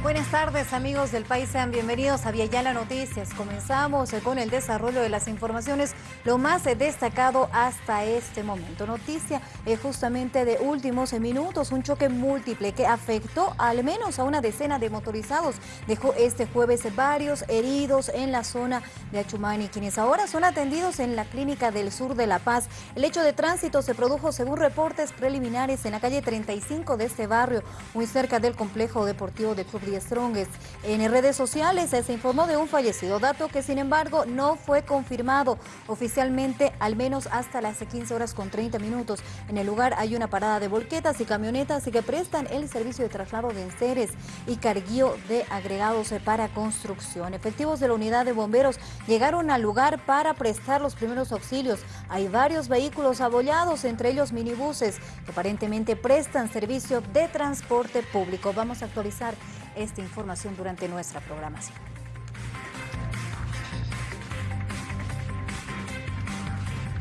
Buenas tardes amigos del país, sean bienvenidos a Viayala Noticias. Comenzamos con el desarrollo de las informaciones, lo más destacado hasta este momento. Noticia eh, justamente de últimos minutos, un choque múltiple que afectó al menos a una decena de motorizados. Dejó este jueves varios heridos en la zona de Achumani, quienes ahora son atendidos en la clínica del sur de La Paz. El hecho de tránsito se produjo según reportes preliminares en la calle 35 de este barrio, muy cerca del complejo deportivo de Club Strongest. En redes sociales se informó de un fallecido, dato que sin embargo no fue confirmado oficialmente, al menos hasta las 15 horas con 30 minutos. En el lugar hay una parada de volquetas y camionetas que prestan el servicio de traslado de enseres y carguío de agregados para construcción. Efectivos de la unidad de bomberos llegaron al lugar para prestar los primeros auxilios. Hay varios vehículos abollados, entre ellos minibuses, que aparentemente prestan servicio de transporte público. Vamos a actualizar esta información durante nuestra programación.